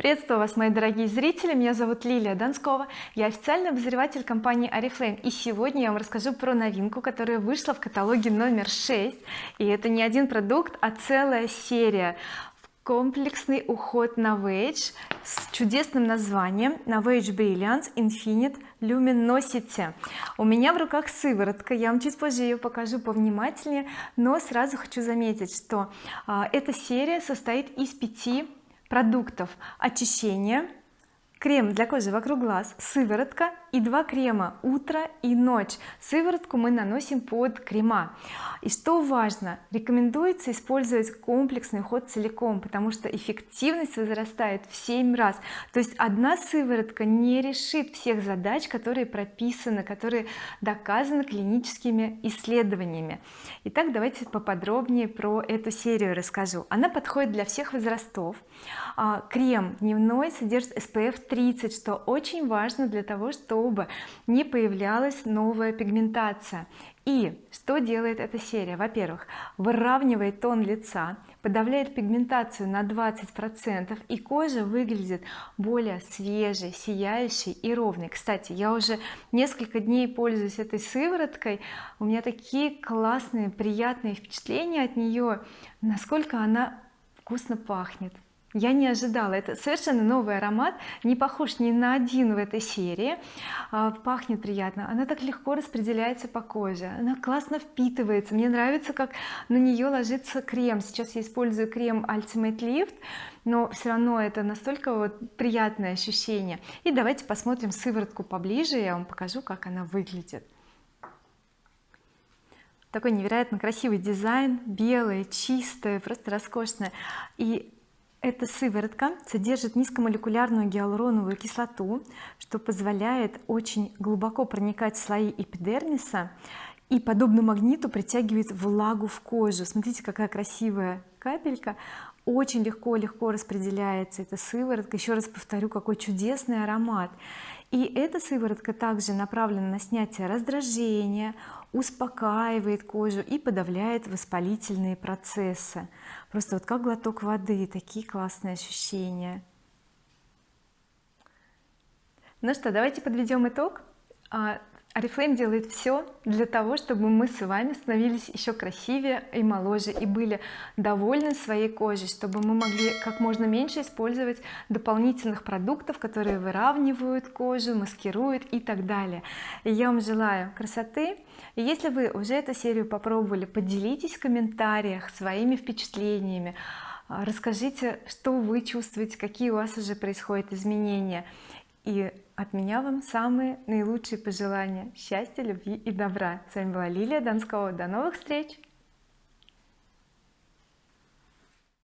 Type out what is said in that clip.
приветствую вас мои дорогие зрители. Меня зовут Лилия Донскова. Я официальный обозреватель компании oriflame и сегодня я вам расскажу про новинку которая вышла в каталоге номер 6 и это не один продукт а целая серия. Комплексный уход Novage с чудесным названием Novage Brilliance Infinite Luminosity. У меня в руках сыворотка. Я вам чуть позже ее покажу повнимательнее но сразу хочу заметить что а, эта серия состоит из пяти продуктов очищения крем для кожи вокруг глаз сыворотка и два крема утро и ночь. Сыворотку мы наносим под крема. И что важно рекомендуется использовать комплексный уход целиком потому что эффективность возрастает в 7 раз. То есть одна сыворотка не решит всех задач которые прописаны которые доказаны клиническими исследованиями. Итак давайте поподробнее про эту серию расскажу. Она подходит для всех возрастов. А, крем дневной содержит SPF 30 что очень важно для того чтобы не появлялась новая пигментация. И что делает эта серия? Во-первых выравнивает тон лица подавляет пигментацию на 20 процентов и кожа выглядит более свежей сияющей и ровной. Кстати я уже несколько дней пользуюсь этой сывороткой. У меня такие классные приятные впечатления от нее насколько она вкусно пахнет я не ожидала. Это совершенно новый аромат не похож ни на один в этой серии. А, пахнет приятно. Она так легко распределяется по коже. Она классно впитывается. Мне нравится как на нее ложится крем. Сейчас я использую крем Ultimate Lift но все равно это настолько вот приятное ощущение. И давайте посмотрим сыворотку поближе я вам покажу как она выглядит. Такой невероятно красивый дизайн белое чистое просто роскошное. И эта сыворотка содержит низкомолекулярную гиалуроновую кислоту что позволяет очень глубоко проникать в слои эпидермиса и подобно магниту притягивает влагу в кожу. Смотрите какая красивая капелька. Очень легко легко распределяется эта сыворотка. Еще раз повторю какой чудесный аромат и эта сыворотка также направлена на снятие раздражения успокаивает кожу и подавляет воспалительные процессы. Просто вот как глоток воды такие классные ощущения. Ну что давайте подведем итог. А, oriflame делает все для того чтобы мы с вами становились еще красивее и моложе и были довольны своей кожей чтобы мы могли как можно меньше использовать дополнительных продуктов которые выравнивают кожу маскируют и так далее. И я вам желаю красоты. И если вы уже эту серию попробовали поделитесь в комментариях своими впечатлениями. Расскажите что вы чувствуете какие у вас уже происходят изменения. И от меня вам самые наилучшие пожелания. Счастья любви и добра. С вами была Лилия Донского. До новых встреч